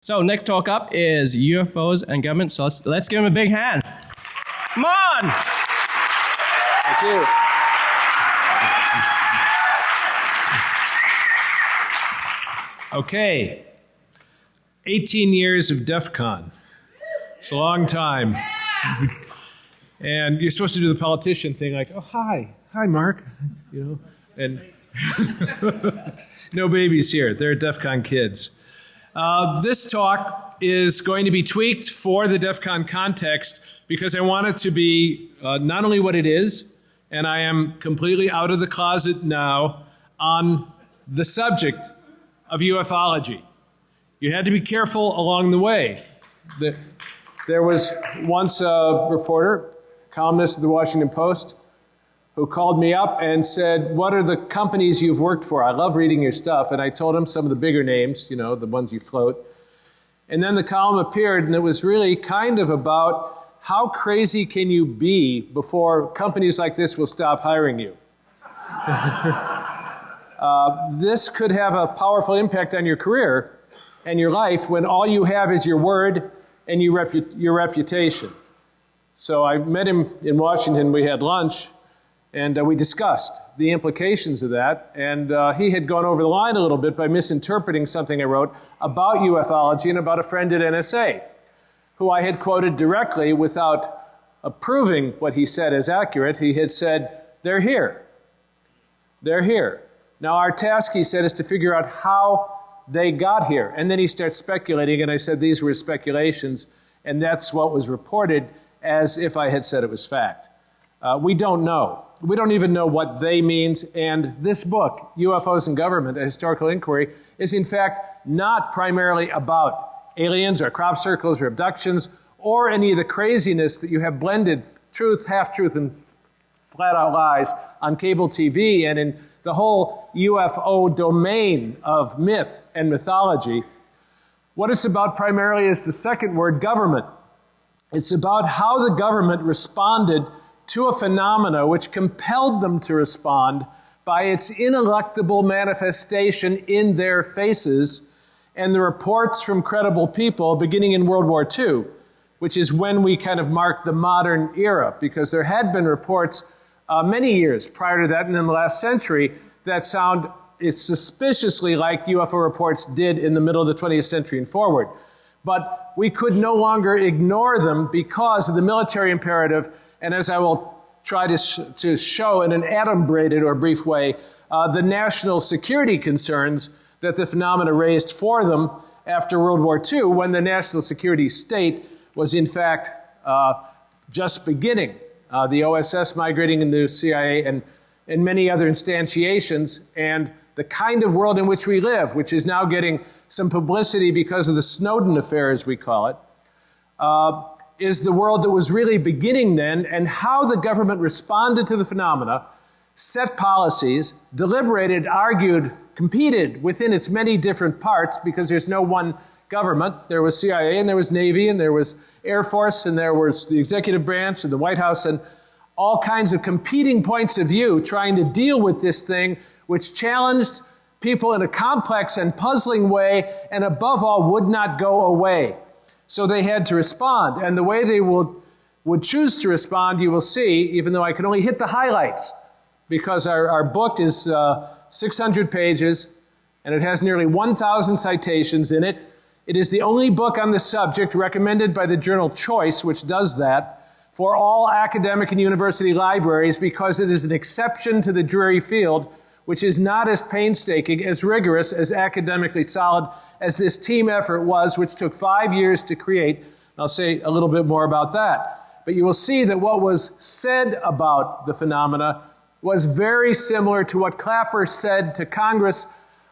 So next talk up is UFOs and government. So let's, let's give him a big hand. Come on. Thank you. Okay. 18 years of DEF CON. It's a long time. And you're supposed to do the politician thing like, oh, hi. Hi, Mark. You know, and no babies here. They're DEF CON kids. Uh, this talk is going to be tweaked for the DEF CON context because I want it to be uh, not only what it is, and I am completely out of the closet now on the subject of ufology. You had to be careful along the way. The, there was once a reporter, columnist of the Washington Post, who called me up and said, What are the companies you've worked for? I love reading your stuff. And I told him some of the bigger names, you know, the ones you float. And then the column appeared, and it was really kind of about how crazy can you be before companies like this will stop hiring you? uh, this could have a powerful impact on your career and your life when all you have is your word and your, repu your reputation. So I met him in Washington. We had lunch, and uh, we discussed the implications of that. And uh, he had gone over the line a little bit by misinterpreting something I wrote about ufology and about a friend at NSA, who I had quoted directly without approving what he said as accurate. He had said, They're here. They're here. Now, our task, he said, is to figure out how they got here. And then he starts speculating, and I said these were speculations, and that's what was reported as if I had said it was fact. Uh, we don't know. We don't even know what they means, and this book, UFOs and Government, A Historical Inquiry, is in fact not primarily about aliens or crop circles or abductions or any of the craziness that you have blended truth, half truth, and flat out lies on cable TV and in the whole UFO domain of myth and mythology. What it's about primarily is the second word, government. It's about how the government responded to a phenomena which compelled them to respond by its ineluctable manifestation in their faces and the reports from credible people beginning in World War II, which is when we kind of mark the modern era, because there had been reports uh, many years prior to that and in the last century that sound is suspiciously like UFO reports did in the middle of the 20th century and forward. But we could no longer ignore them because of the military imperative, and as I will try to, sh to show in an adumbrated or brief way, uh, the national security concerns that the phenomena raised for them after World War II, when the national security state was in fact uh, just beginning uh, the OSS migrating into CIA, and, and many other instantiations, and the kind of world in which we live, which is now getting some publicity because of the Snowden affair, as we call it, uh, is the world that was really beginning then, and how the government responded to the phenomena, set policies, deliberated, argued, competed within its many different parts, because there's no one government. There was CIA and there was Navy and there was Air Force and there was the executive branch and the White House and all kinds of competing points of view trying to deal with this thing which challenged people in a complex and puzzling way and above all would not go away. So they had to respond. And the way they will, would choose to respond, you will see, even though I can only hit the highlights because our, our book is uh, 600 pages and it has nearly 1,000 citations in it. It is the only book on the subject recommended by the journal Choice, which does that, for all academic and university libraries because it is an exception to the dreary field, which is not as painstaking, as rigorous, as academically solid as this team effort was, which took five years to create. I'll say a little bit more about that. But you will see that what was said about the phenomena was very similar to what Clapper said to Congress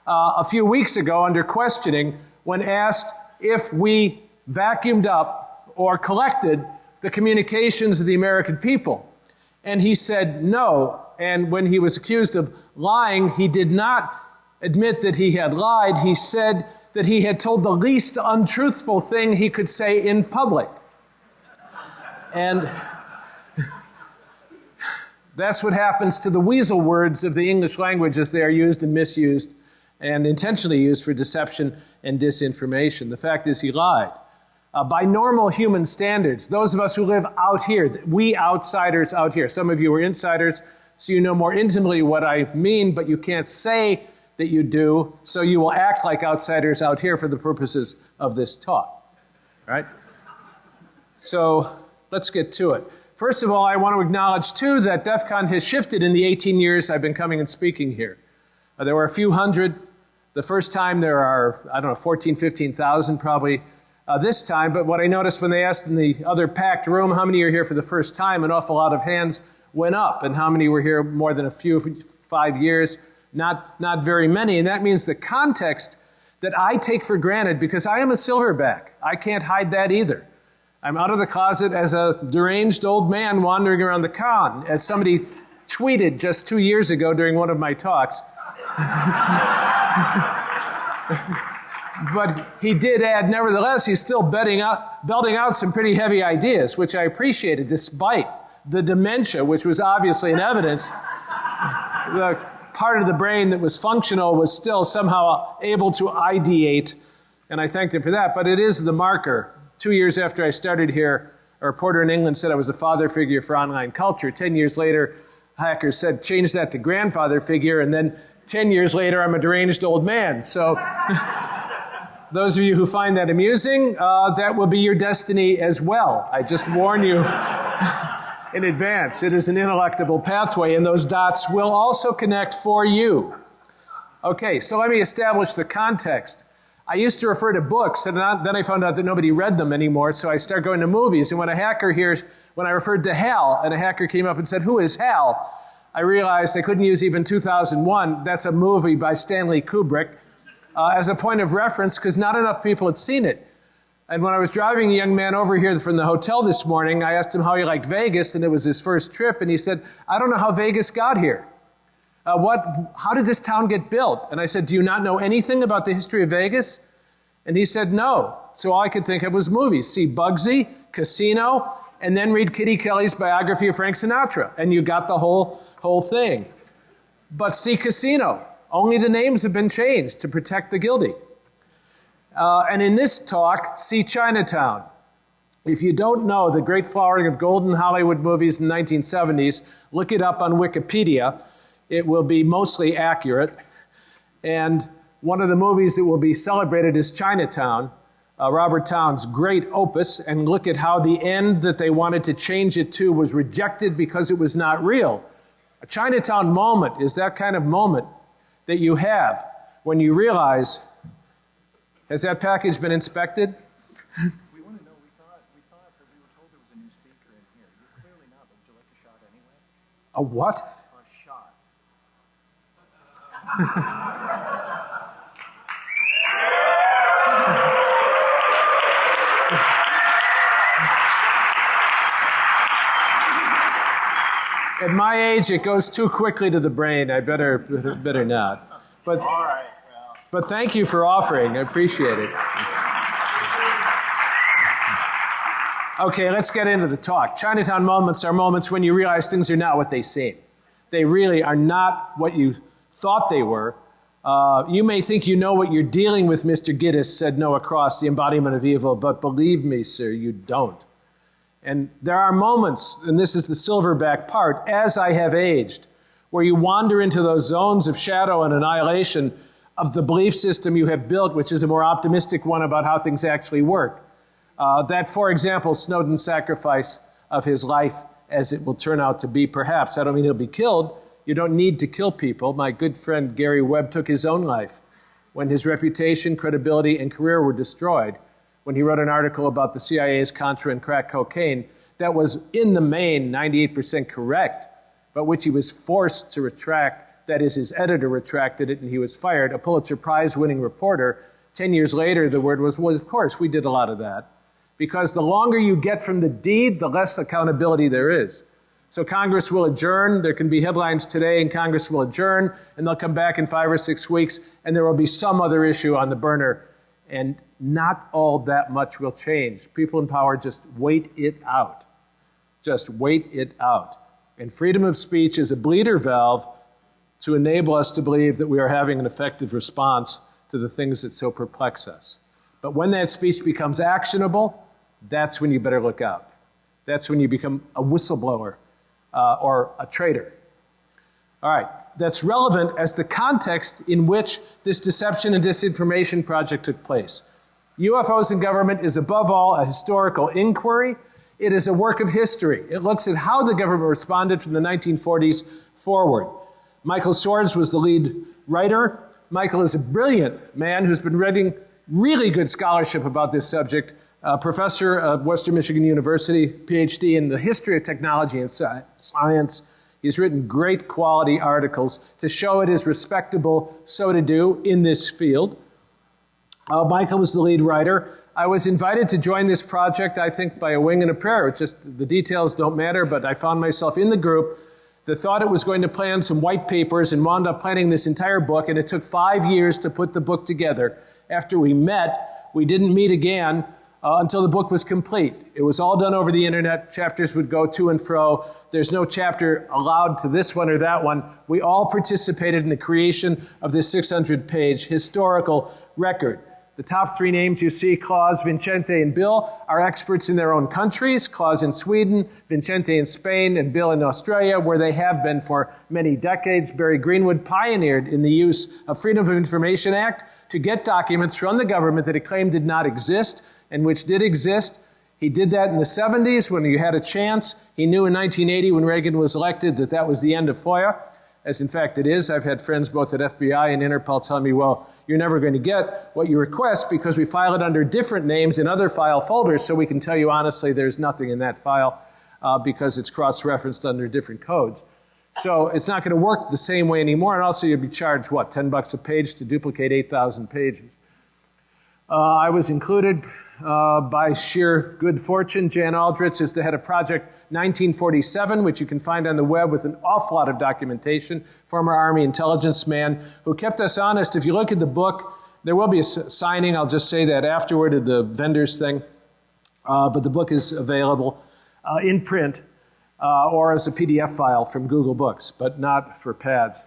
uh, a few weeks ago under questioning when asked if we vacuumed up or collected the communications of the American people. And he said no. And when he was accused of lying, he did not admit that he had lied. He said that he had told the least untruthful thing he could say in public. And that's what happens to the weasel words of the English language as they are used and misused and intentionally used for deception and disinformation. The fact is, he lied. Uh, by normal human standards, those of us who live out here, we outsiders out here, some of you are insiders, so you know more intimately what I mean, but you can't say that you do, so you will act like outsiders out here for the purposes of this talk. Right? So let's get to it. First of all, I want to acknowledge too that DEF CON has shifted in the 18 years I've been coming and speaking here. Uh, there were a few hundred. The first time there are, I don't know, 14, 15,000 probably uh, this time. But what I noticed when they asked in the other packed room, how many are here for the first time, an awful lot of hands went up. And how many were here more than a few, five years? Not, not very many. And that means the context that I take for granted because I am a silverback. I can't hide that either. I'm out of the closet as a deranged old man wandering around the con, as somebody tweeted just two years ago during one of my talks. but he did add, nevertheless, he's still out, belting out some pretty heavy ideas, which I appreciated, despite the dementia, which was obviously in evidence. the part of the brain that was functional was still somehow able to ideate, and I thanked him for that. But it is the marker. Two years after I started here, a reporter in England said I was a father figure for online culture. Ten years later, hackers said change that to grandfather figure, and then 10 years later, I'm a deranged old man. So, those of you who find that amusing, uh, that will be your destiny as well. I just warn you in advance. It is an ineluctable pathway, and those dots will also connect for you. Okay, so let me establish the context. I used to refer to books, and then I found out that nobody read them anymore, so I started going to movies. And when a hacker hears, when I referred to Hal, and a hacker came up and said, Who is Hal? I realized I couldn't use even 2001. That's a movie by Stanley Kubrick uh, as a point of reference because not enough people had seen it. And when I was driving a young man over here from the hotel this morning, I asked him how he liked Vegas, and it was his first trip, and he said, I don't know how Vegas got here. Uh, what, how did this town get built? And I said, Do you not know anything about the history of Vegas? And he said, No. So all I could think of was movies. See Bugsy, Casino, and then read Kitty Kelley's biography of Frank Sinatra. And you got the whole whole thing. But see Casino. Only the names have been changed to protect the guilty. Uh, and in this talk, see Chinatown. If you don't know the great flowering of golden Hollywood movies in the 1970s, look it up on Wikipedia. It will be mostly accurate. And one of the movies that will be celebrated is Chinatown, uh, Robert Towne's great opus. And look at how the end that they wanted to change it to was rejected because it was not real. A Chinatown moment is that kind of moment that you have when you realize has that package been inspected? we want to know. We thought, we thought that we were told there was a new speaker in here. You're clearly not, but would you like a shot anyway? A what? A shot. At my age, it goes too quickly to the brain. I better, better not. But, but thank you for offering. I appreciate it. Okay, let's get into the talk. Chinatown moments are moments when you realize things are not what they seem. They really are not what you thought they were. Uh, you may think you know what you're dealing with, Mr. Gittes, said Noah Cross, the embodiment of evil, but believe me, sir, you don't. And there are moments, and this is the silverback part, as I have aged, where you wander into those zones of shadow and annihilation of the belief system you have built, which is a more optimistic one about how things actually work. Uh, that, for example, Snowden's sacrifice of his life, as it will turn out to be, perhaps. I don't mean he'll be killed. You don't need to kill people. My good friend Gary Webb took his own life when his reputation, credibility, and career were destroyed when he wrote an article about the CIA's Contra and crack cocaine that was, in the main, 98% correct, but which he was forced to retract. That is, his editor retracted it and he was fired. A Pulitzer Prize winning reporter. Ten years later, the word was, well, of course, we did a lot of that. Because the longer you get from the deed, the less accountability there is. So Congress will adjourn. There can be headlines today, and Congress will adjourn, and they'll come back in five or six weeks, and there will be some other issue on the burner. And not all that much will change. People in power just wait it out. Just wait it out. And freedom of speech is a bleeder valve to enable us to believe that we are having an effective response to the things that so perplex us. But when that speech becomes actionable, that's when you better look out. That's when you become a whistleblower uh, or a traitor. All right, that's relevant as the context in which this deception and disinformation project took place. UFOs in government is above all a historical inquiry. It is a work of history. It looks at how the government responded from the 1940s forward. Michael Swords was the lead writer. Michael is a brilliant man who's been writing really good scholarship about this subject. A professor of Western Michigan University, PhD in the history of technology and science. He's written great quality articles to show it is respectable so to do in this field. Uh, Michael was the lead writer. I was invited to join this project, I think, by a wing and a prayer. It just the details don't matter, but I found myself in the group that thought it was going to plan some white papers and wound up planning this entire book, and it took five years to put the book together. After we met, we didn't meet again uh, until the book was complete. It was all done over the internet. Chapters would go to and fro. There's no chapter allowed to this one or that one. We all participated in the creation of this 600 page historical record. The top three names you see, Claus, Vincente, and Bill, are experts in their own countries. Claus in Sweden, Vincente in Spain, and Bill in Australia, where they have been for many decades. Barry Greenwood pioneered in the use of Freedom of Information Act to get documents from the government that he claimed did not exist and which did exist. He did that in the 70s when he had a chance. He knew in 1980 when Reagan was elected that that was the end of FOIA, as in fact it is. I've had friends both at FBI and Interpol tell me, well, you're never going to get what you request because we file it under different names in other file folders, so we can tell you honestly there's nothing in that file uh, because it's cross-referenced under different codes. So it's not going to work the same way anymore, and also you'd be charged, what, 10 bucks a page to duplicate 8,000 pages. Uh, I was included uh, by sheer good fortune. Jan Aldrich is the head of Project 1947, which you can find on the web with an awful lot of documentation. Former Army intelligence man who kept us honest. If you look at the book, there will be a signing. I'll just say that afterward at the vendors thing. Uh, but the book is available uh, in print uh, or as a PDF file from Google Books, but not for pads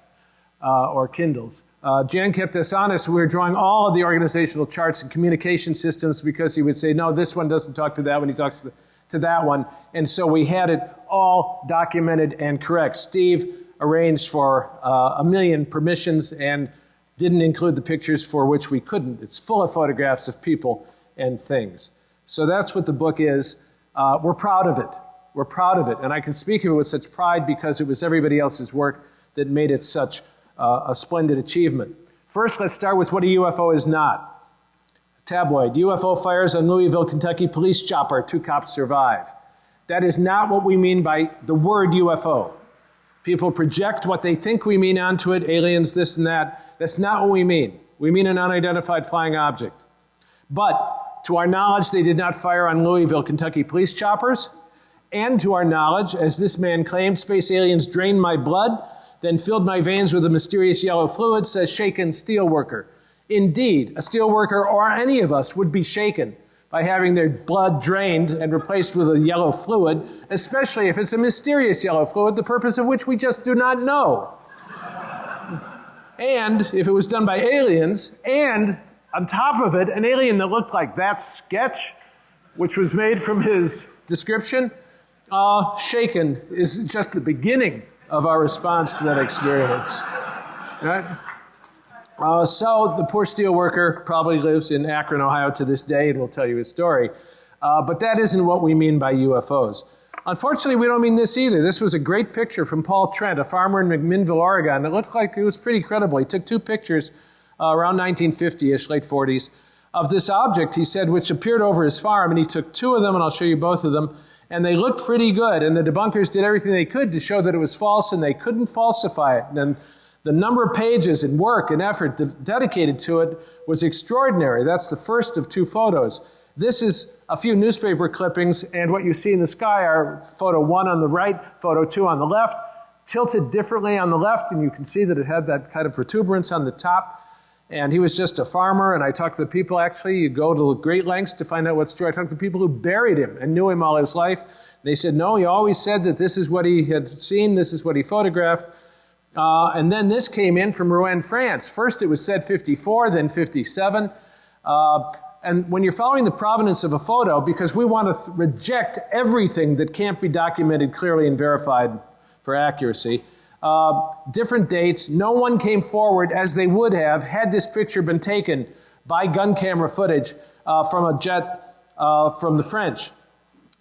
uh, or Kindles. Uh, Jan kept us honest. We were drawing all of the organizational charts and communication systems because he would say, no, this one doesn't talk to that one. He talks to the to that one. And so we had it all documented and correct. Steve arranged for uh, a million permissions and didn't include the pictures for which we couldn't. It's full of photographs of people and things. So that's what the book is. Uh, we're proud of it. We're proud of it. And I can speak of it with such pride because it was everybody else's work that made it such uh, a splendid achievement. First, let's start with what a UFO is not. Tabloid, UFO fires on Louisville, Kentucky police chopper, two cops survive. That is not what we mean by the word UFO. People project what they think we mean onto it, aliens, this and that. That's not what we mean. We mean an unidentified flying object. But to our knowledge, they did not fire on Louisville, Kentucky police choppers. And to our knowledge, as this man claimed, space aliens drained my blood, then filled my veins with a mysterious yellow fluid, says shaken steelworker. Indeed, a steelworker or any of us would be shaken by having their blood drained and replaced with a yellow fluid, especially if it's a mysterious yellow fluid, the purpose of which we just do not know. and if it was done by aliens, and on top of it, an alien that looked like that sketch, which was made from his description, uh, shaken is just the beginning of our response to that experience. Right? Uh, so the poor steel worker probably lives in Akron, Ohio to this day and will tell you his story. Uh, but that isn't what we mean by UFOs. Unfortunately, we don't mean this either. This was a great picture from Paul Trent, a farmer in McMinnville, Oregon. It looked like it was pretty credible. He took two pictures uh, around 1950-ish, late 40s, of this object, he said, which appeared over his farm. And he took two of them, and I'll show you both of them. And they looked pretty good. And the debunkers did everything they could to show that it was false, and they couldn't falsify it. And the number of pages and work and effort de dedicated to it was extraordinary. That's the first of two photos. This is a few newspaper clippings, and what you see in the sky are photo one on the right, photo two on the left, tilted differently on the left, and you can see that it had that kind of protuberance on the top. And he was just a farmer, and I talked to the people, actually, you go to great lengths to find out what's true. I talked to the people who buried him and knew him all his life. They said, no, he always said that this is what he had seen, this is what he photographed. Uh, and then this came in from Rouen, France. First it was said 54, then 57. Uh, and when you're following the provenance of a photo, because we want to reject everything that can't be documented clearly and verified for accuracy, uh, different dates, no one came forward as they would have had this picture been taken by gun camera footage uh, from a jet uh, from the French.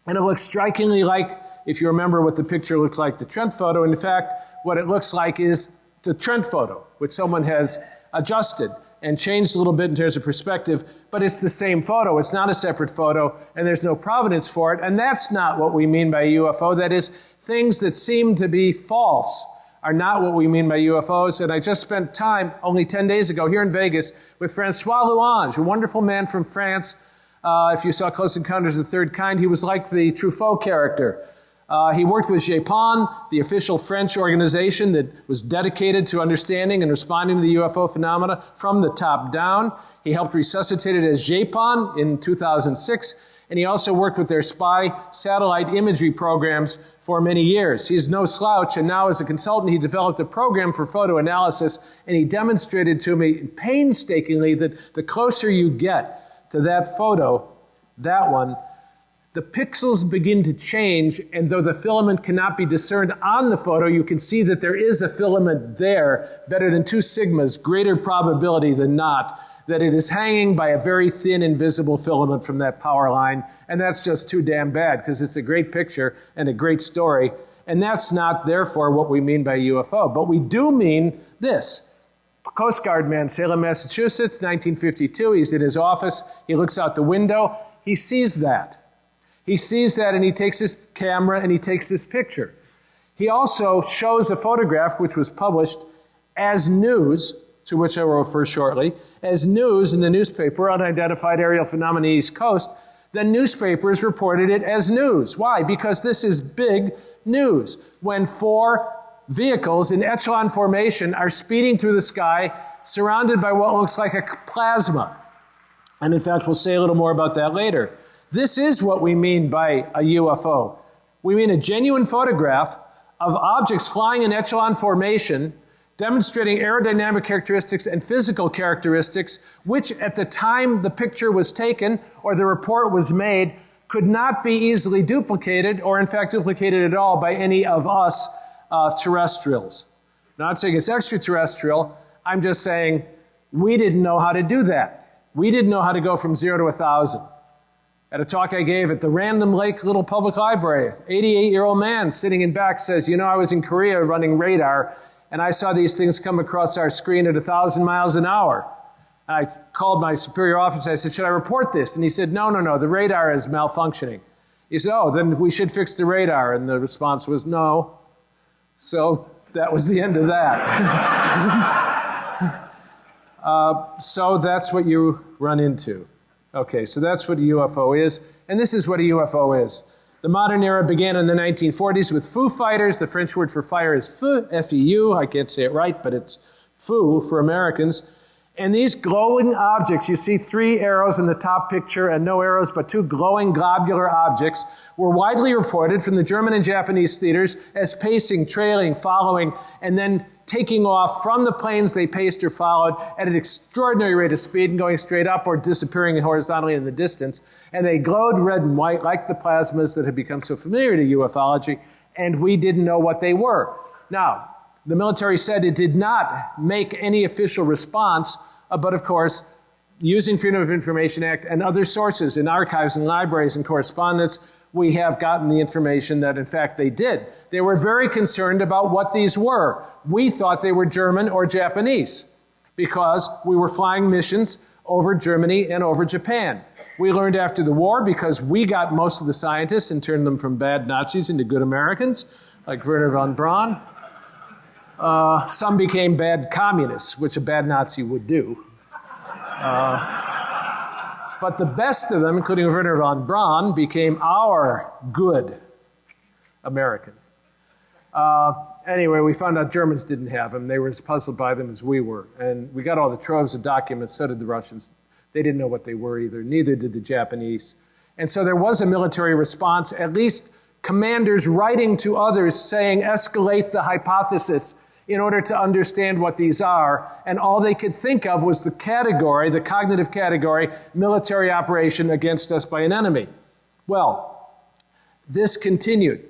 And it looks strikingly like, if you remember what the picture looked like, the Trent photo. In fact, what it looks like is the Trent photo, which someone has adjusted and changed a little bit in terms of perspective, but it's the same photo. It's not a separate photo, and there's no provenance for it. And that's not what we mean by UFO. That is, things that seem to be false are not what we mean by UFOs. And I just spent time only 10 days ago here in Vegas with Francois Louange, a wonderful man from France. Uh, if you saw Close Encounters of the Third Kind, he was like the Truffaut character. Uh, he worked with GEPAN, the official French organization that was dedicated to understanding and responding to the UFO phenomena from the top down. He helped resuscitate it as GEIPAN in 2006, and he also worked with their spy satellite imagery programs for many years. He's no slouch, and now as a consultant, he developed a program for photo analysis, and he demonstrated to me painstakingly that the closer you get to that photo, that one, the pixels begin to change, and though the filament cannot be discerned on the photo, you can see that there is a filament there, better than two sigmas, greater probability than not, that it is hanging by a very thin, invisible filament from that power line. And that's just too damn bad, because it's a great picture and a great story. And that's not, therefore, what we mean by UFO. But we do mean this. Coast Guard man, Salem, Massachusetts, 1952. He's in his office. He looks out the window. He sees that. He sees that and he takes his camera and he takes this picture. He also shows a photograph which was published as news, to which I will refer shortly, as news in the newspaper, unidentified aerial phenomena East Coast. The newspapers reported it as news. Why? Because this is big news. When four vehicles in echelon formation are speeding through the sky, surrounded by what looks like a plasma. And in fact, we'll say a little more about that later. This is what we mean by a UFO. We mean a genuine photograph of objects flying in echelon formation, demonstrating aerodynamic characteristics and physical characteristics, which at the time the picture was taken or the report was made, could not be easily duplicated or, in fact, duplicated at all by any of us uh, terrestrials. Not saying it's extraterrestrial, I'm just saying we didn't know how to do that. We didn't know how to go from zero to a thousand. At a talk I gave at the Random Lake Little Public Library, 88 year old man sitting in back says, You know, I was in Korea running radar, and I saw these things come across our screen at 1,000 miles an hour. I called my superior officer. I said, Should I report this? And he said, No, no, no, the radar is malfunctioning. He said, Oh, then we should fix the radar. And the response was, No. So that was the end of that. uh, so that's what you run into. Okay, so that's what a UFO is, and this is what a UFO is. The modern era began in the 1940s with Foo Fighters. The French word for fire is feu, F-E-U. I can't say it right, but it's foo for Americans. And these glowing objects, you see three arrows in the top picture and no arrows, but two glowing globular objects, were widely reported from the German and Japanese theaters as pacing, trailing, following, and then taking off from the planes they paced or followed at an extraordinary rate of speed and going straight up or disappearing horizontally in the distance. And they glowed red and white like the plasmas that had become so familiar to ufology, and we didn't know what they were. Now, the military said it did not make any official response, uh, but of course, using Freedom of Information Act and other sources in archives and libraries and correspondence, we have gotten the information that in fact they did. They were very concerned about what these were. We thought they were German or Japanese because we were flying missions over Germany and over Japan. We learned after the war because we got most of the scientists and turned them from bad Nazis into good Americans, like Wernher von Braun. Uh, some became bad communists, which a bad Nazi would do. Uh, but the best of them, including Wernher von Braun, became our good American. Uh, anyway, we found out Germans didn't have them. They were as puzzled by them as we were. And we got all the troves of documents, so did the Russians. They didn't know what they were either, neither did the Japanese. And so there was a military response, at least commanders writing to others saying, escalate the hypothesis. In order to understand what these are, and all they could think of was the category, the cognitive category, military operation against us by an enemy. Well, this continued.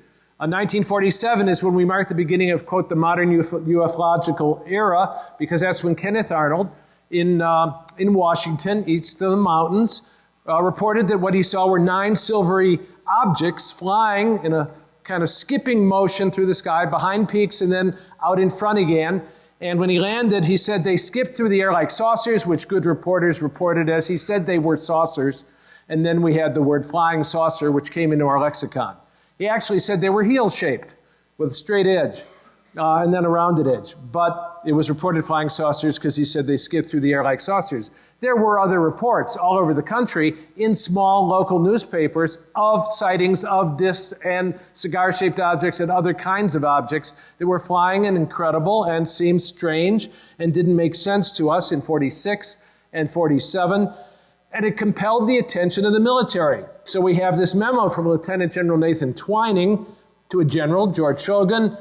Uh, 1947 is when we mark the beginning of, quote, the modern uf- ufological era, because that's when Kenneth Arnold in, uh, in Washington, east of the mountains, uh, reported that what he saw were nine silvery objects flying in a kind of skipping motion through the sky behind peaks and then out in front again. And when he landed, he said they skipped through the air like saucers, which good reporters reported as he said they were saucers. And then we had the word flying saucer, which came into our lexicon. He actually said they were heel shaped with a straight edge uh, and then a rounded edge. But it was reported flying saucers because he said they skipped through the air like saucers. There were other reports all over the country in small local newspapers of sightings of discs and cigar shaped objects and other kinds of objects that were flying and incredible and seemed strange and didn't make sense to us in 46 and 47 and it compelled the attention of the military. So we have this memo from Lieutenant General Nathan Twining to a general, George Schulgen.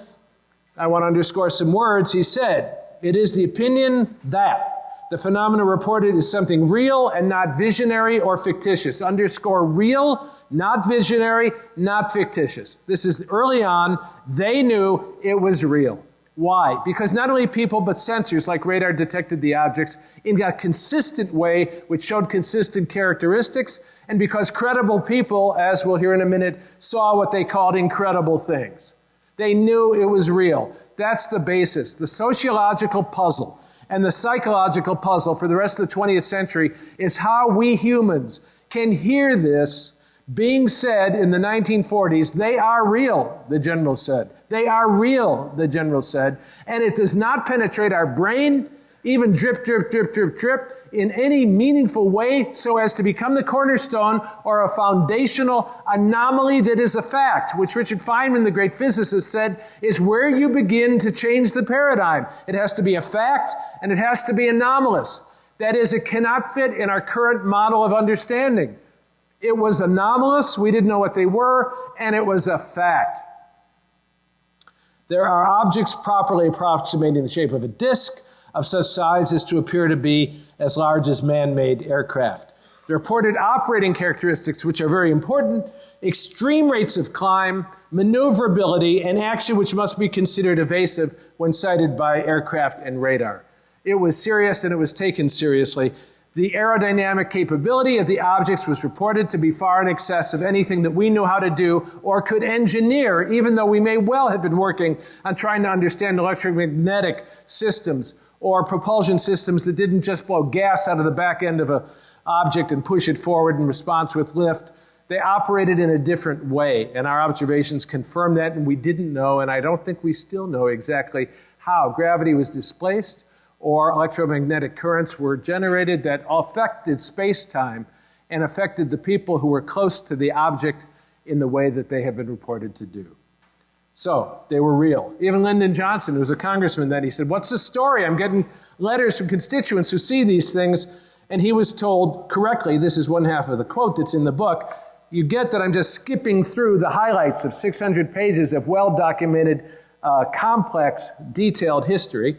I want to underscore some words. He said, It is the opinion that the phenomena reported is something real and not visionary or fictitious. Underscore real, not visionary, not fictitious. This is early on. They knew it was real. Why? Because not only people, but sensors like radar detected the objects in a consistent way, which showed consistent characteristics, and because credible people, as we'll hear in a minute, saw what they called incredible things. They knew it was real. That's the basis. The sociological puzzle and the psychological puzzle for the rest of the 20th century is how we humans can hear this being said in the 1940s, they are real, the general said. They are real, the general said. And it does not penetrate our brain, even drip, drip, drip, drip, drip, in any meaningful way so as to become the cornerstone or a foundational anomaly that is a fact, which Richard Feynman, the great physicist, said is where you begin to change the paradigm. It has to be a fact and it has to be anomalous. That is, it cannot fit in our current model of understanding. It was anomalous, we didn't know what they were, and it was a fact. There are objects properly approximating the shape of a disk of such size as to appear to be as large as man made aircraft. The reported operating characteristics, which are very important, extreme rates of climb, maneuverability, and action which must be considered evasive when sighted by aircraft and radar. It was serious and it was taken seriously. The aerodynamic capability of the objects was reported to be far in excess of anything that we knew how to do or could engineer, even though we may well have been working on trying to understand electromagnetic systems or propulsion systems that didn't just blow gas out of the back end of an object and push it forward in response with lift. They operated in a different way, and our observations confirm that, and we didn't know, and I don't think we still know exactly how gravity was displaced or electromagnetic currents were generated that affected space time and affected the people who were close to the object in the way that they have been reported to do. So they were real. Even Lyndon Johnson, who was a congressman then, he said, What's the story? I'm getting letters from constituents who see these things. And he was told correctly, this is one half of the quote that's in the book. You get that I'm just skipping through the highlights of 600 pages of well documented, uh, complex, detailed history.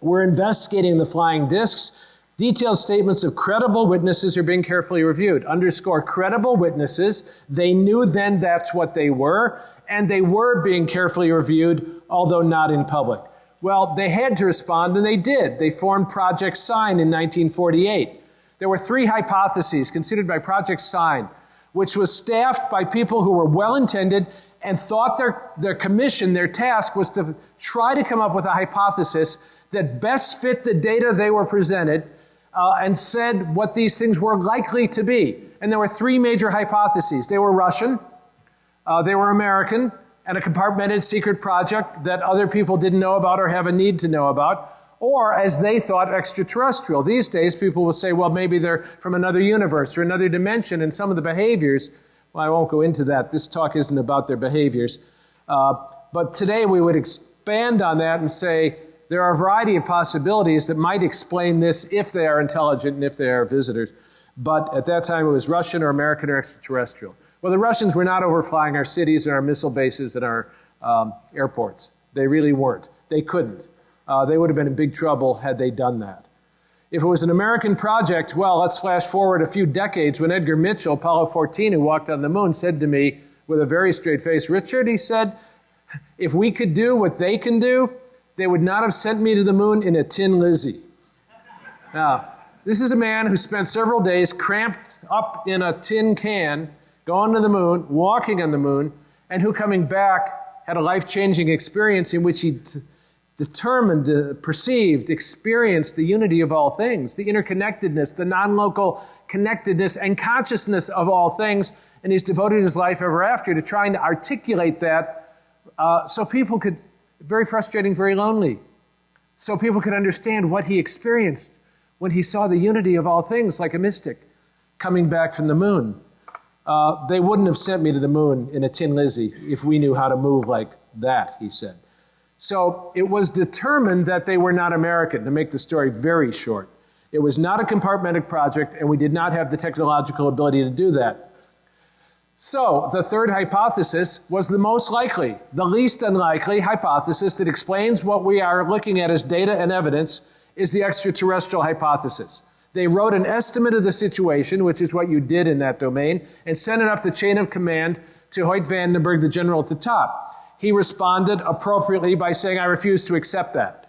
We're investigating the flying discs. Detailed statements of credible witnesses are being carefully reviewed. Underscore credible witnesses. They knew then that's what they were, and they were being carefully reviewed, although not in public. Well, they had to respond, and they did. They formed Project Sign in 1948. There were three hypotheses considered by Project Sign, which was staffed by people who were well intended and thought their, their commission, their task, was to try to come up with a hypothesis that best fit the data they were presented uh, and said what these things were likely to be. And there were three major hypotheses they were Russian, uh, they were American, and a compartmented secret project that other people didn't know about or have a need to know about. Or, as they thought, extraterrestrial. These days, people will say, well, maybe they're from another universe or another dimension, and some of the behaviors, well, I won't go into that. This talk isn't about their behaviors. Uh, but today, we would expand on that and say, there are a variety of possibilities that might explain this if they are intelligent and if they are visitors. But at that time, it was Russian or American or extraterrestrial. Well, the Russians were not overflying our cities and our missile bases and our um, airports. They really weren't. They couldn't. Uh, they would have been in big trouble had they done that. If it was an American project, well, let's flash forward a few decades when Edgar Mitchell, Apollo 14, who walked on the moon, said to me with a very straight face, Richard, he said, if we could do what they can do, they would not have sent me to the moon in a tin Lizzie. Now, this is a man who spent several days cramped up in a tin can, going to the moon, walking on the moon, and who coming back had a life changing experience in which he t- determined, uh, perceived, experienced the unity of all things, the interconnectedness, the non local connectedness and consciousness of all things. And he's devoted his life ever after to trying to articulate that uh, so people could, very frustrating, very lonely, so people could understand what he experienced when he saw the unity of all things like a mystic coming back from the moon. Uh, they wouldn't have sent me to the moon in a tin Lizzie if we knew how to move like that, he said. So it was determined that they were not American, to make the story very short. It was not a compartmented project, and we did not have the technological ability to do that. So, the third hypothesis was the most likely, the least unlikely hypothesis that explains what we are looking at as data and evidence is the extraterrestrial hypothesis. They wrote an estimate of the situation, which is what you did in that domain, and sent it up the chain of command to Hoyt Vandenberg, the general at the top. He responded appropriately by saying, I refuse to accept that.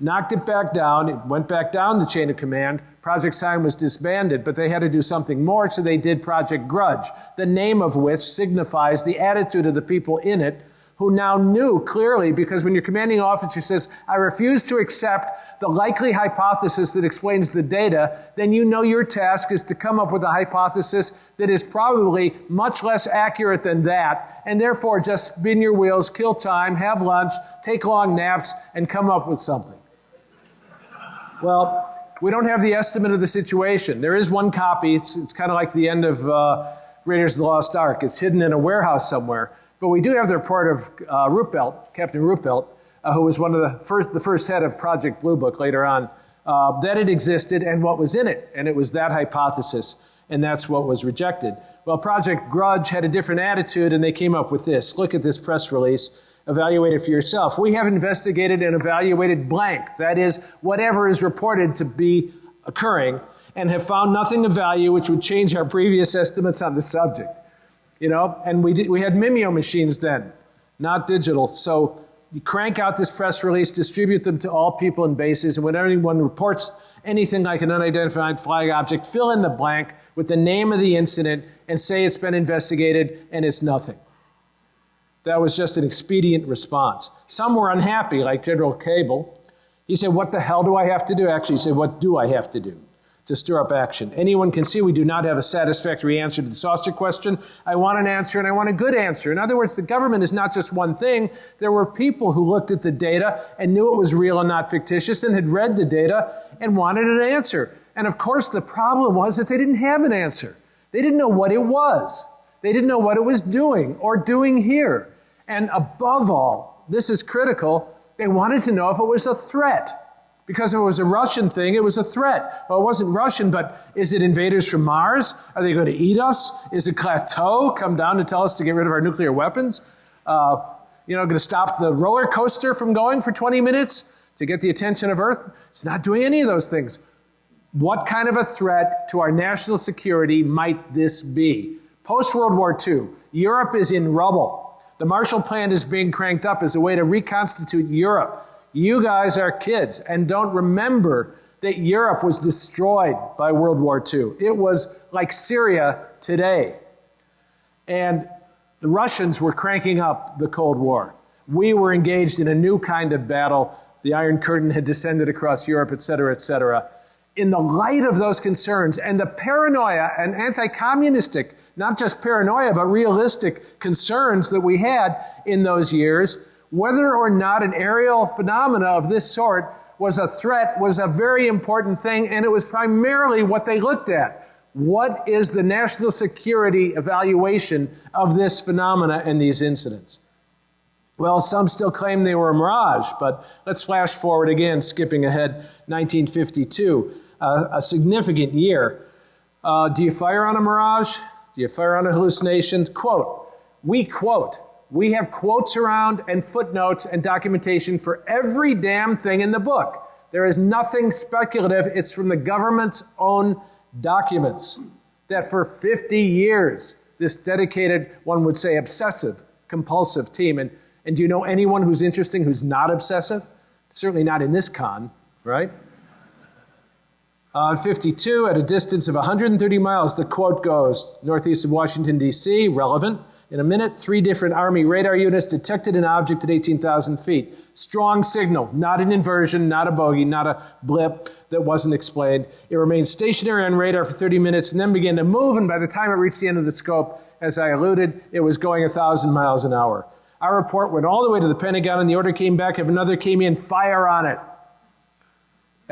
Knocked it back down, it went back down the chain of command. Project Sign was disbanded, but they had to do something more, so they did Project Grudge, the name of which signifies the attitude of the people in it who now knew clearly because when your commanding officer says, I refuse to accept the likely hypothesis that explains the data, then you know your task is to come up with a hypothesis that is probably much less accurate than that, and therefore just spin your wheels, kill time, have lunch, take long naps, and come up with something. Well, we don't have the estimate of the situation. There is one copy. It's, it's kind of like the end of uh, Raiders of the Lost Ark. It's hidden in a warehouse somewhere. But we do have the report of uh, Ruppelt, Captain Ruppelt, uh, who was one of the first, the first head of Project Blue Book later on, uh, that it existed and what was in it. And it was that hypothesis, and that's what was rejected. Well, Project Grudge had a different attitude, and they came up with this. Look at this press release. Evaluate it for yourself. We have investigated and evaluated blank, that is, whatever is reported to be occurring, and have found nothing of value which would change our previous estimates on the subject. You know, and we, did, we had Mimeo machines then, not digital. So you crank out this press release, distribute them to all people and bases, and when anyone reports anything like an unidentified flying object, fill in the blank with the name of the incident and say it's been investigated and it's nothing. That was just an expedient response. Some were unhappy, like General Cabell. He said, What the hell do I have to do? Actually, he said, What do I have to do? To stir up action. Anyone can see we do not have a satisfactory answer to the saucer question. I want an answer and I want a good answer. In other words, the government is not just one thing. There were people who looked at the data and knew it was real and not fictitious and had read the data and wanted an answer. And of course, the problem was that they didn't have an answer. They didn't know what it was. They didn't know what it was doing or doing here. And above all, this is critical, they wanted to know if it was a threat. Because if it was a Russian thing, it was a threat. Well, it wasn't Russian, but is it invaders from Mars? Are they going to eat us? Is it Klaatu come down to tell us to get rid of our nuclear weapons? Uh, you know, going to stop the roller coaster from going for 20 minutes to get the attention of Earth? It's not doing any of those things. What kind of a threat to our national security might this be? Post World War II, Europe is in rubble. The Marshall Plan is being cranked up as a way to reconstitute Europe. You guys are kids and don't remember that Europe was destroyed by World War II. It was like Syria today. And the Russians were cranking up the Cold War. We were engaged in a new kind of battle. The Iron Curtain had descended across Europe, et cetera, et cetera. In the light of those concerns and the paranoia and anti communistic, not just paranoia, but realistic concerns that we had in those years, whether or not an aerial phenomena of this sort was a threat was a very important thing, and it was primarily what they looked at. What is the national security evaluation of this phenomena and these incidents? Well, some still claim they were a mirage, but let's flash forward again, skipping ahead, 1952, uh, a significant year. Uh, do you fire on a mirage? Do you fire on a hallucination? Quote, we quote, We have quotes around and footnotes and documentation for every damn thing in the book. There is nothing speculative. It's from the government's own documents that for 50 years, this dedicated, one would say, obsessive, compulsive team. And, and do you know anyone who's interesting who's not obsessive? Certainly not in this con, right? Uh, 52, at a distance of 130 miles, the quote goes northeast of Washington, D.C., relevant. In a minute, three different Army radar units detected an object at 18,000 feet. Strong signal, not an inversion, not a bogey, not a blip that wasn't explained. It remained stationary on radar for 30 minutes and then began to move, and by the time it reached the end of the scope, as I alluded, it was going 1,000 miles an hour. Our report went all the way to the Pentagon, and the order came back if another came in, fire on it.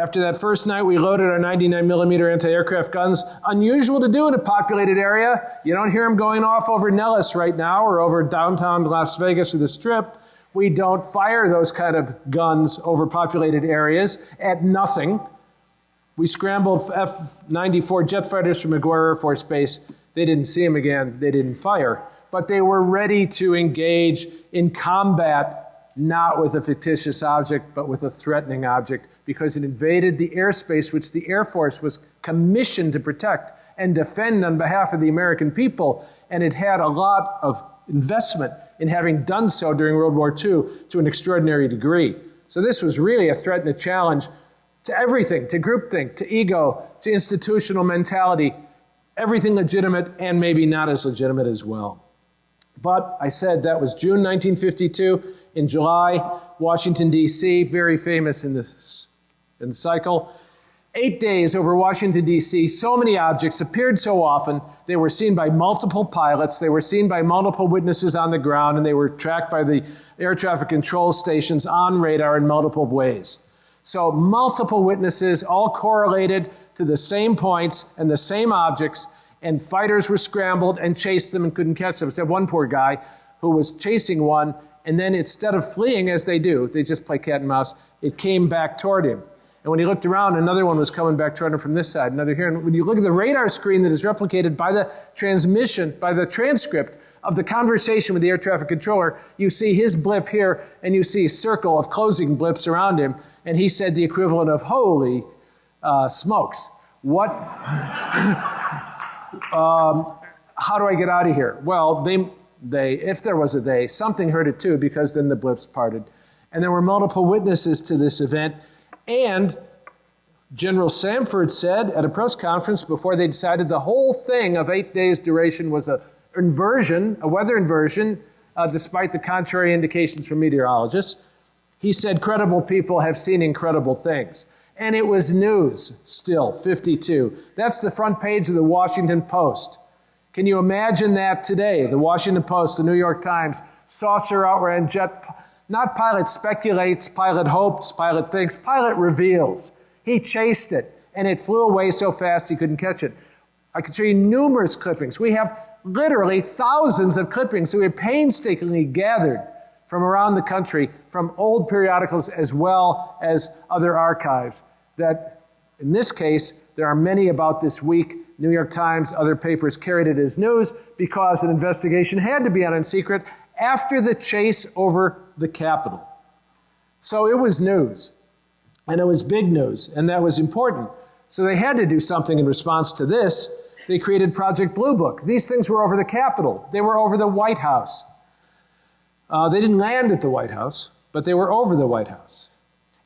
After that first night, we loaded our 99 millimeter anti-aircraft guns. Unusual to do in a populated area. You don't hear them going off over Nellis right now or over downtown Las Vegas or the Strip. We don't fire those kind of guns over populated areas at nothing. We scrambled F-94 jet fighters from McGuire Air Force Base. They didn't see them again. They didn't fire. But they were ready to engage in combat not with a fictitious object, but with a threatening object, because it invaded the airspace which the Air Force was commissioned to protect and defend on behalf of the American people. And it had a lot of investment in having done so during World War II to an extraordinary degree. So this was really a threat and a challenge to everything, to groupthink, to ego, to institutional mentality, everything legitimate and maybe not as legitimate as well. But I said that was June 1952 in July, Washington, D.C., very famous in this in the cycle. Eight days over Washington, D.C., so many objects appeared so often. They were seen by multiple pilots, they were seen by multiple witnesses on the ground, and they were tracked by the air traffic control stations on radar in multiple ways. So, multiple witnesses, all correlated to the same points and the same objects, and fighters were scrambled and chased them and couldn't catch them. Except one poor guy who was chasing one and then instead of fleeing as they do, they just play cat and mouse, it came back toward him. And when he looked around, another one was coming back toward him from this side, another here. And when you look at the radar screen that is replicated by the transmission, by the transcript of the conversation with the air traffic controller, you see his blip here, and you see a circle of closing blips around him. And he said the equivalent of, holy uh, smokes. What? um, how do I get out of here? Well, they, they, if there was a they, something heard it too, because then the blips parted. And there were multiple witnesses to this event. And General Samford said at a press conference before they decided the whole thing of eight days' duration was an inversion, a weather inversion, uh, despite the contrary indications from meteorologists. He said credible people have seen incredible things. And it was news still, 52. That's the front page of the Washington Post. Can you imagine that today? The Washington Post, the New York Times, saucer outran jet, not pilot speculates, pilot hopes, pilot thinks, pilot reveals. He chased it, and it flew away so fast he couldn't catch it. I could show you numerous clippings. We have literally thousands of clippings that we painstakingly gathered from around the country, from old periodicals as well as other archives, that in this case, there are many about this week New York Times, other papers carried it as news because an investigation had to be on in secret after the chase over the Capitol. So it was news. And it was big news, and that was important. So they had to do something in response to this. They created Project Blue Book. These things were over the Capitol, they were over the White House. Uh, they didn't land at the White House, but they were over the White House.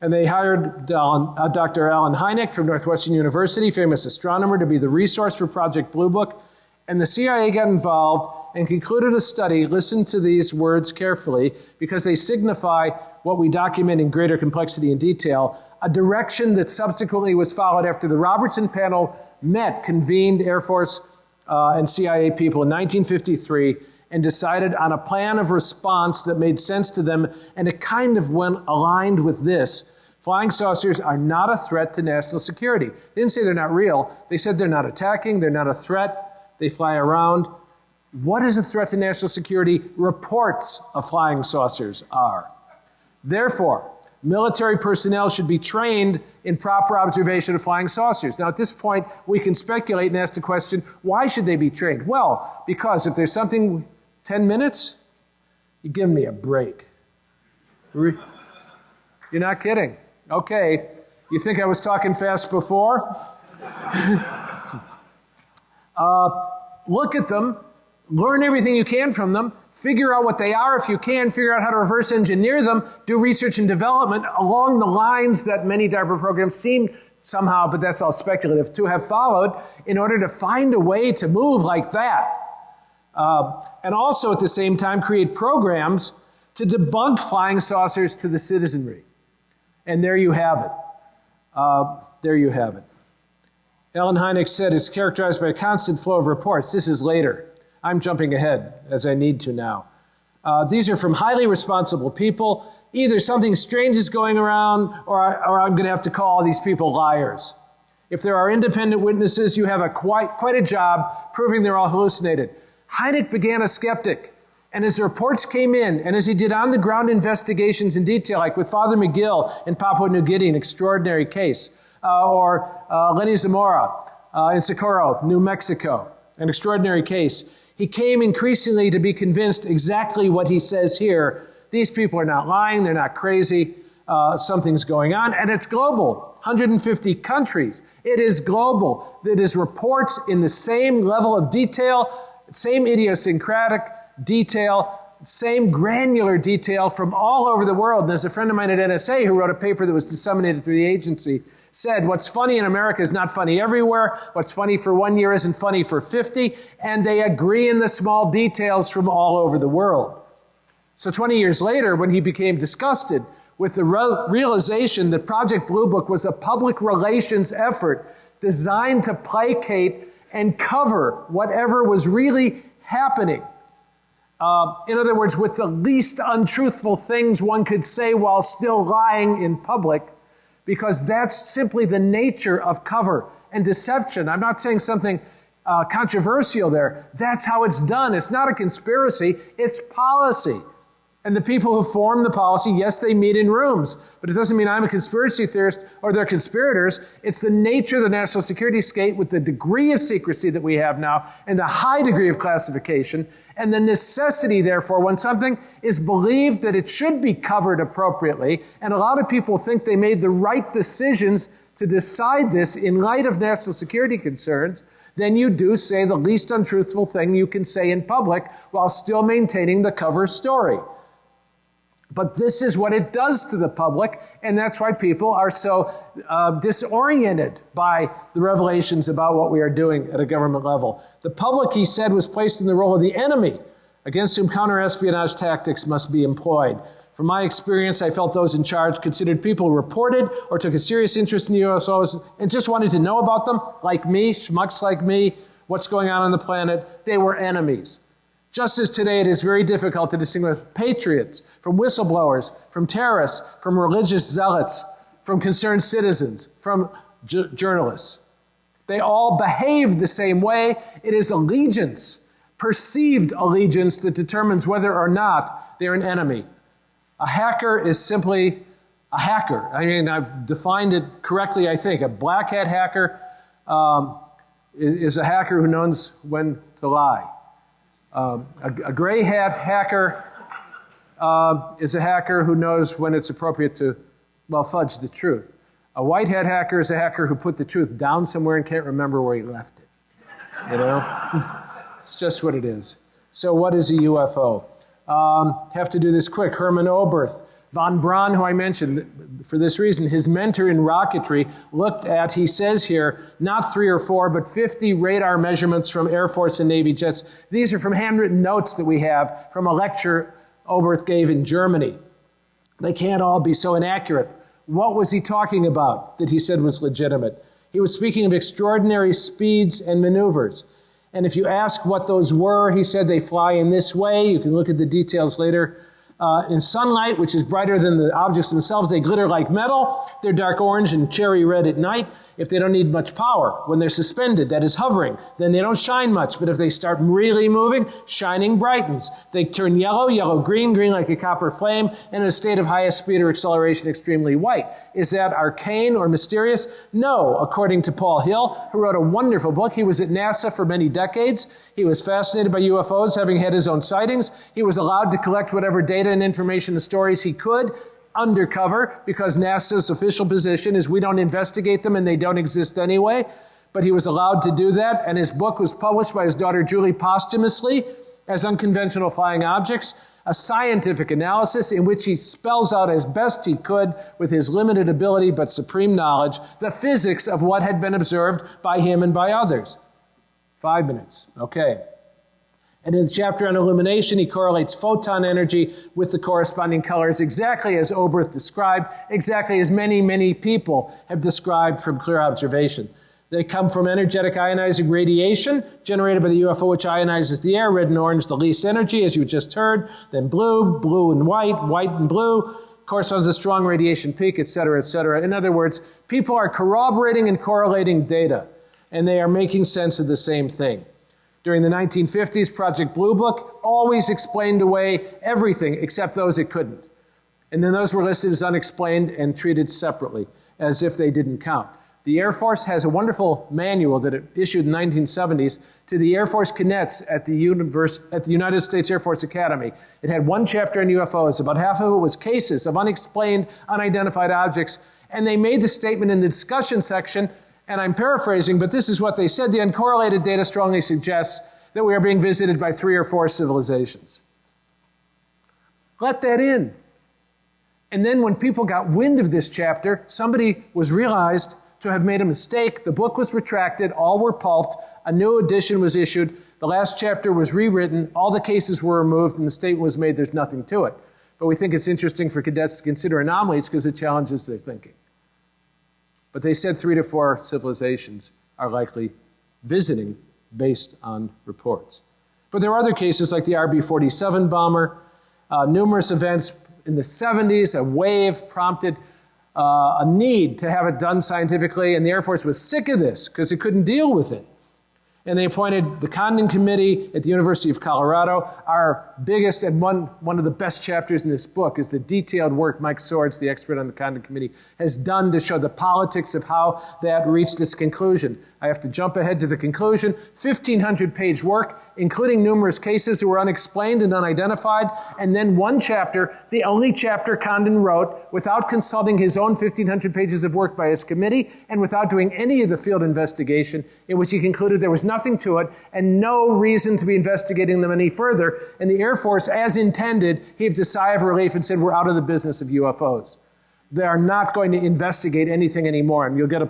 And they hired uh, Dr. Allen Hynek from Northwestern University, famous astronomer, to be the resource for Project Blue Book. And the CIA got involved and concluded a study. Listen to these words carefully because they signify what we document in greater complexity and detail. A direction that subsequently was followed after the Robertson panel met, convened Air Force uh, and CIA people in 1953 and decided on a plan of response that made sense to them, and it kind of went aligned with this. Flying saucers are not a threat to national security. They didn't say they're not real. They said they're not attacking, they're not a threat, they fly around. What is a threat to national security? Reports of flying saucers are. Therefore, military personnel should be trained in proper observation of flying saucers. Now, at this point, we can speculate and ask the question why should they be trained? Well, because if there's something 10 minutes? You give me a break. You're not kidding. Okay. You think I was talking fast before? uh, look at them, learn everything you can from them, figure out what they are if you can, figure out how to reverse engineer them, do research and development along the lines that many DARPA programs seem somehow, but that's all speculative, to have followed in order to find a way to move like that. Uh, and also at the same time create programs to debunk flying saucers to the citizenry. And there you have it. Uh, there you have it. Allen Hynek said it's characterized by a constant flow of reports. This is later. I'm jumping ahead as I need to now. Uh, these are from highly responsible people. Either something strange is going around, or, I, or I'm going to have to call these people liars. If there are independent witnesses, you have a quite, quite a job proving they're all hallucinated. Hynek began a skeptic. And as the reports came in, and as he did on the ground investigations in detail, like with Father McGill in Papua New Guinea, an extraordinary case, uh, or uh, Lonnie Zamora uh, in Socorro, New Mexico, an extraordinary case, he came increasingly to be convinced exactly what he says here. These people are not lying, they're not crazy, uh, something's going on, and it's global. 150 countries. It is global. It is reports in the same level of detail, same idiosyncratic detail, same granular detail from all over the world. And as a friend of mine at NSA who wrote a paper that was disseminated through the agency said, what's funny in America is not funny everywhere. What's funny for one year isn't funny for 50. And they agree in the small details from all over the world. So 20 years later, when he became disgusted with the re- realization that Project Blue Book was a public relations effort designed to placate and cover whatever was really happening uh, in other words, with the least untruthful things one could say while still lying in public, because that's simply the nature of cover and deception. I'm not saying something uh, controversial there. That's how it's done. It's not a conspiracy, it's policy. And the people who form the policy, yes, they meet in rooms, but it doesn't mean I'm a conspiracy theorist or they're conspirators. It's the nature of the national security state with the degree of secrecy that we have now and the high degree of classification and the necessity, therefore, when something is believed that it should be covered appropriately, and a lot of people think they made the right decisions to decide this in light of national security concerns, then you do say the least untruthful thing you can say in public while still maintaining the cover story. But this is what it does to the public, and that's why people are so uh, disoriented by the revelations about what we are doing at a government level. The public, he said, was placed in the role of the enemy against whom counterespionage tactics must be employed. From my experience, I felt those in charge considered people who reported or took a serious interest in the UFOs and just wanted to know about them, like me, schmucks like me, what's going on on the planet. They were enemies. Just as today it is very difficult to distinguish patriots from whistleblowers, from terrorists, from religious zealots, from concerned citizens, from journalists. They all behave the same way. It is allegiance, perceived allegiance, that determines whether or not they're an enemy. A hacker is simply a hacker. I mean, I've defined it correctly, I think. A black hat hacker um, is a hacker who knows when to lie. Um, a, a, gray hat hacker uh, is a hacker who knows when it's appropriate to, well, fudge the truth. A white hat hacker is a hacker who put the truth down somewhere and can't remember where he left it. You know? it's just what it is. So, what is a UFO? Um, have to do this quick. Hermann Oberth Von Braun, who I mentioned for this reason, his mentor in rocketry, looked at, he says here, not three or four, but 50 radar measurements from Air Force and Navy jets. These are from handwritten notes that we have from a lecture Oberth gave in Germany. They can't all be so inaccurate. What was he talking about that he said was legitimate? He was speaking of extraordinary speeds and maneuvers. And if you ask what those were, he said they fly in this way. You can look at the details later. Uh, in sunlight, which is brighter than the objects themselves, they glitter like metal. They're dark orange and cherry red at night. If they don't need much power. When they're suspended, that is hovering, then they don't shine much. But if they start really moving, shining brightens. They turn yellow, yellow green, green like a copper flame, and in a state of highest speed or acceleration, extremely white. Is that arcane or mysterious? No, according to Paul Hill, who wrote a wonderful book. He was at NASA for many decades. He was fascinated by UFOs, having had his own sightings. He was allowed to collect whatever data and information and stories he could undercover because NASA's official position is we don't investigate them and they don't exist anyway. But he was allowed to do that, and his book was published by his daughter Julie posthumously as Unconventional Flying Objects, a scientific analysis in which he spells out as best he could, with his limited ability but supreme knowledge, the physics of what had been observed by him and by others. Five minutes. Okay. And in the chapter on illumination, he correlates photon energy with the corresponding colors exactly as Oberth described, exactly as many, many people have described from clear observation. They come from energetic ionizing radiation generated by the UFO, which ionizes the air, red and orange, the least energy, as you just heard, then blue, blue and white, white and blue, corresponds to strong radiation peak, et cetera, et cetera. In other words, people are corroborating and correlating data, and they are making sense of the same thing. During the 1950s, Project Blue Book always explained away everything except those it couldn't. And then those were listed as unexplained and treated separately, as if they didn't count. The Air Force has a wonderful manual that it issued in the 1970s to the Air Force cadets at the, Univers- at the United States Air Force Academy. It had one chapter on UFOs. About half of it was cases of unexplained, unidentified objects. And they made the statement in the discussion section and I'm paraphrasing, but this is what they said. The uncorrelated data strongly suggests that we are being visited by three or four civilizations. Let that in. And then when people got wind of this chapter, somebody was realized to have made a mistake. The book was retracted, all were pulped, a new edition was issued, the last chapter was rewritten, all the cases were removed, and the statement was made there's nothing to it. But we think it's interesting for cadets to consider anomalies because it challenges their thinking. But they said three to four civilizations are likely visiting based on reports. But there are other cases like the RB 47 bomber, uh, numerous events in the 70s, a wave prompted uh, a need to have it done scientifically, and the Air Force was sick of this because it couldn't deal with it and they appointed the Condon Committee at the University of Colorado. Our biggest and one, one of the best chapters in this book is the detailed work Mike Swords, the expert on the Condon Committee, has done to show the politics of how that reached its conclusion. I have to jump ahead to the conclusion. 1,500 page work, including numerous cases that were unexplained and unidentified, and then one chapter, the only chapter Condon wrote without consulting his own 1,500 pages of work by his committee and without doing any of the field investigation, in which he concluded there was nothing to it and no reason to be investigating them any further. And the Air Force, as intended, heaved a sigh of relief and said, We're out of the business of UFOs. They are not going to investigate anything anymore. And you'll get a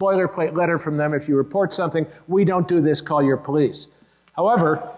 boilerplate letter from them. If you report something, we don't do this, call your police. However,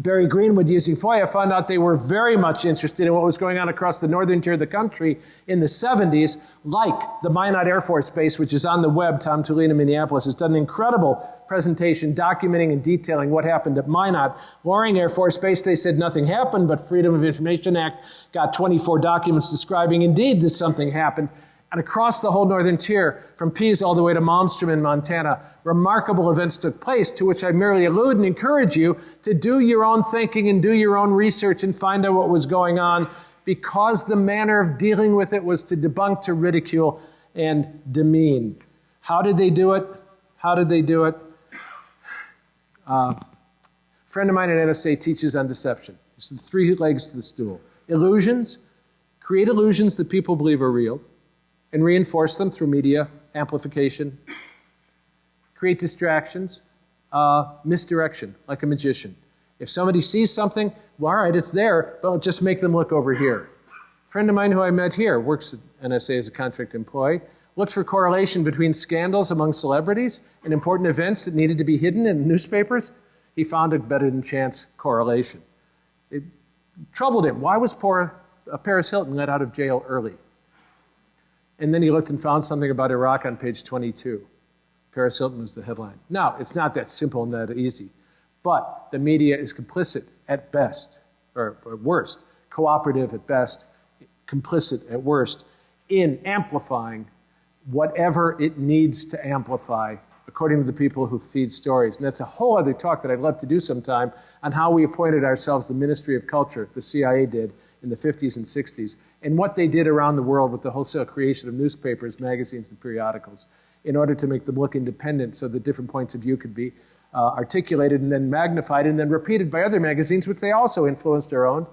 Barry Greenwood, using FOIA, found out they were very much interested in what was going on across the northern tier of the country in the 70s, like the Minot Air Force Base, which is on the web. Tom Tulien, Minneapolis, has done an incredible presentation documenting and detailing what happened at Minot. Loring Air Force Base, they said nothing happened, but Freedom of Information Act got 24 documents describing indeed that something happened and across the whole northern tier, from Pease all the way to Malmstrom in Montana, remarkable events took place to which I merely allude and encourage you to do your own thinking and do your own research and find out what was going on because the manner of dealing with it was to debunk, to ridicule, and demean. How did they do it? How did they do it? Uh, a friend of mine at NSA teaches on deception. It's the three legs to the stool. Illusions, create illusions that people believe are real and reinforce them through media amplification, create distractions, uh, misdirection, like a magician. If somebody sees something, well, all right, it's there, but just make them look over here. A friend of mine who I met here works at NSA as a contract employee, looked for correlation between scandals among celebrities and important events that needed to be hidden in newspapers. He found a better than chance correlation. It troubled him. Why was poor uh, Paris Hilton let out of jail early? And then he looked and found something about Iraq on page 22. Paris Hilton was the headline. Now, it's not that simple and that easy, but the media is complicit at best, or, or worst, cooperative at best, complicit at worst, in amplifying whatever it needs to amplify according to the people who feed stories. And that's a whole other talk that I'd love to do sometime on how we appointed ourselves the Ministry of Culture, the CIA did in the 50s and 60s, and what they did around the world with the wholesale creation of newspapers, magazines, and periodicals in order to make them look independent so that different points of view could be uh, articulated and then magnified and then repeated by other magazines, which they also influenced their own.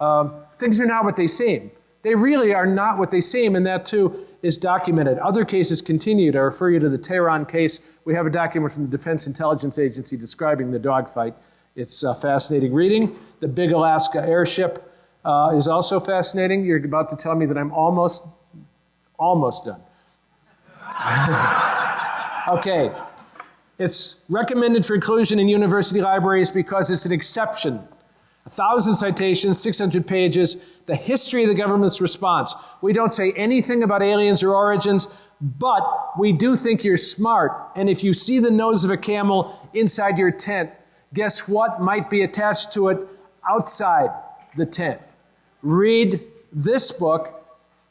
Um, things are not what they seem. They really are not what they seem, and that too is documented. Other cases continued. I refer you to the Tehran case. We have a document from the Defense Intelligence Agency describing the dogfight. It's uh, fascinating reading. The Big Alaska airship uh, is also fascinating. You're about to tell me that I'm almost, almost done. okay. It's recommended for inclusion in university libraries because it's an exception. A thousand citations, 600 pages, the history of the government's response. We don't say anything about aliens or origins, but we do think you're smart. And if you see the nose of a camel inside your tent, guess what might be attached to it outside the tent? Read this book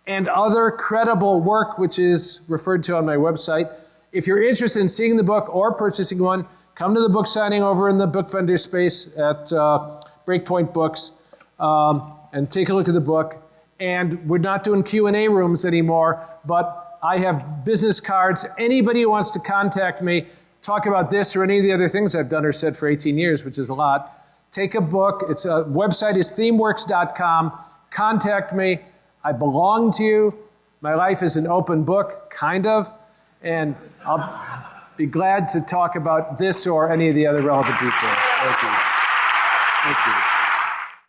and other credible work, which is referred to on my website. If you're interested in seeing the book or purchasing one, come to the book signing over in the book vendor space at uh, Breakpoint Books um, and take a look at the book. And we're not doing Q&A rooms anymore, but I have business cards. Anybody who wants to contact me, talk about this or any of the other things I've done or said for 18 years, which is a lot, take a book. Its a website is thiemeworks.com. Contact me. I belong to you. My life is an open book, kind of, and I'll be glad to talk about this or any of the other relevant details. Thank you. Thank you.